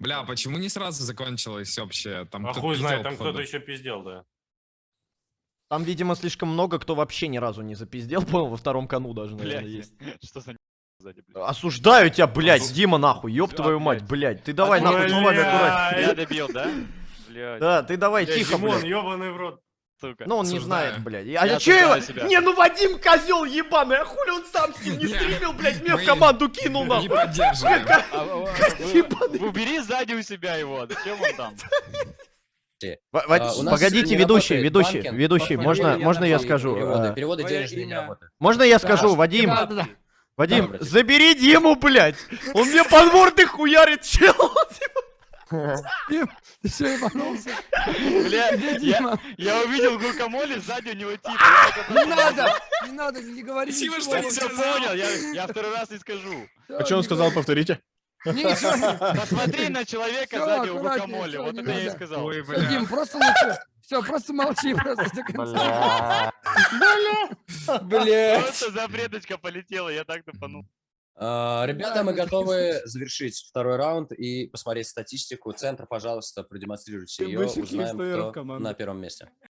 Бля, почему не сразу закончилось общее? Там А кто-то хуй знает, там кто-то еще пиздел, да. Там, видимо, слишком много, кто вообще ни разу не запиздел, понял, во втором кону даже, наверное, Блядь, есть. что за сзади, блядь? Осуждаю тебя, блядь, Осу- Дима, нахуй, ёб Всё, твою мать, блядь. блядь. Ты давай, А нахуй, Блядь. словами аккуратнее. Я добил, да? Блядь, Да, ты давай, Бля, тихо, Димон, блядь. ебаный в рот. Сука. Ну, он не знает, блядь. Я А я чё его? себя. Не, ну Вадим козел ебаный, а хули он сам с ним не стримил, блядь, мне в команду кинул, Не поддерживаем. А, а, а. Убери сзади у себя его, зачем он там? Погодите, ведущий, ведущий, ведущий, можно, можно я скажу? Переводы, денежные не имя. работают. Можно я скажу, Вадим? Вадим, забери Диму, блядь! Он мне подворты хуярит, чел! Дим, ты что, ебанулся? Бля, Где я, Дима? я увидел гукамоли, сзади у него типа. Не надо, не надо, не говори ничего. что Я не все понял, я, я второй раз не скажу. А что он сказал, повторите? Посмотри на человека сзади у всё, вот это я и сказал. Бля. Дим, просто лучше. Все, просто молчи просто до конца. Блять. Просто запреточка полетела, я так тупанул. А, Ребята, мы готовы завершить второй раунд и посмотреть статистику. Центр, пожалуйста, продемонстрируйте ее. Узнаем, кто на первом месте.